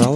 so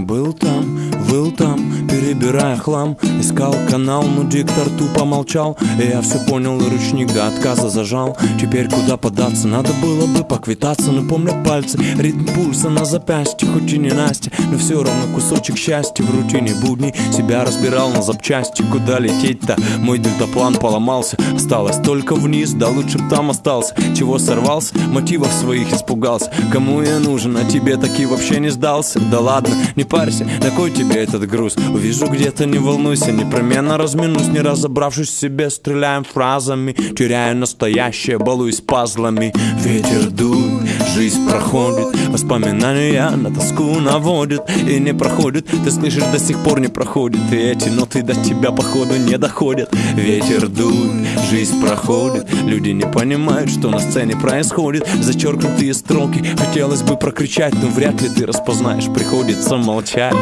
Был там, был там, перебирая хлам. Искал канал, но диктор тупо молчал. И я все понял и ручник до отказа зажал. Теперь куда податься, надо было бы поквитаться Но помню пальцы, ритм пульса на запястье Хоть и не Настя, но все равно кусочек счастья В рутине будней. Себя разбирал на запчасти. Куда лететь-то? Мой дельтаплан поломался. Осталось только вниз, да лучше б там остался. Чего сорвался? Мотивов своих испугался. Кому я нужен, а тебе таки вообще не сдался. Да ладно, не парься, на кой тебе этот груз? Увижу где-то, не волнуйся, непременно разминусь. Не разобравшись в себе, стреляем фразами Теряю настоящее, балуюсь пазлами. Ветер дует, жизнь проходит. Воспоминания на тоску наводят И не проходит, ты слышишь, до сих пор не проходит. И эти ноты до тебя походу не доходят. Ветер дует, жизнь проходит. Люди не понимают, что на сцене происходит. Зачеркнутые строки хотелось бы прокричать Но вряд ли ты распознаешь, приходится молчать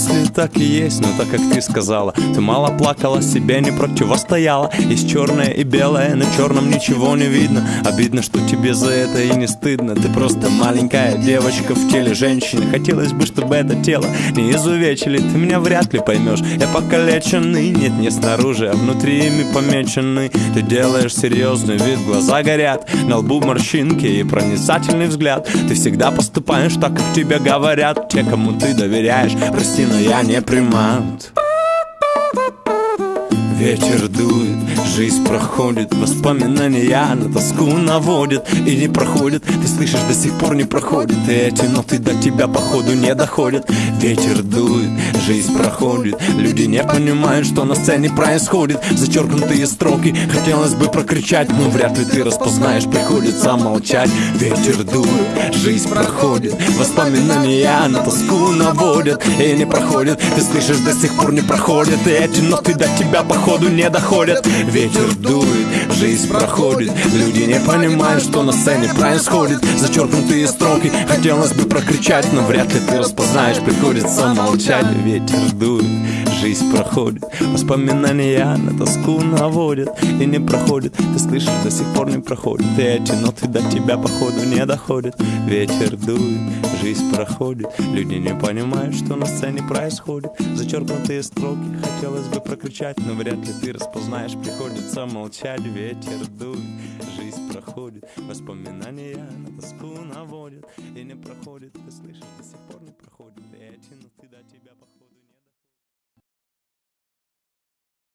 Если так и есть, но так как ты сказала Ты мало плакала, себе не противостояла. Есть черное и белое, на черном ничего не видно. Обидно, что тебе за это и не стыдно. Ты просто маленькая девочка в теле женщины. Хотелось бы, чтобы это тело не изувечили. Ты меня вряд ли поймешь Я покалеченный, нет, не снаружи, а внутри ими помеченный. Ты делаешь серьезный вид, глаза горят. На лбу морщинки и проницательный взгляд. Ты всегда поступаешь так, как тебе говорят. Те, кому ты доверяешь, прости но я не примат Ветер дует, жизнь проходит Воспоминания на тоску наводят. И не проходят, ты слышишь, до сих пор не проходит эти ноты до тебя походу не доходят. Ветер дует, жизнь проходит. Люди не понимают, что на сцене происходит. Зачеркнутые строки хотелось бы прокричать Но вряд ли ты распознаешь, приходится молчать. Ветер дует, жизнь проходит. Воспоминания на тоску наводят. И не проходят, ты слышишь, до сих пор не проходят. И эти ноты до тебя походу походу не доходят. Ветер дует, жизнь проходит. Люди не понимают, что на сцене происходит. Зачеркнутые строки хотелось бы прокричать Но вряд ли ты распознаешь, приходится молчать Ветер дует, жизнь проходит. Воспоминания на тоску наводят И не проходит, ты слышишь, до сих пор не проходит. И эти ноты до тебя походу не доходят. Ветер дует, жизнь проходит. Люди не понимают, что на сцене происходит. Зачеркнутые строки хотелось бы прокричать Но вряд ли ты распознаешь, приходится молчать Ветер дует, жизнь проходит. Воспоминания на тоску наводят И не проходит, ты слышишь, до сих пор не проходит И эти ноты до тебя походят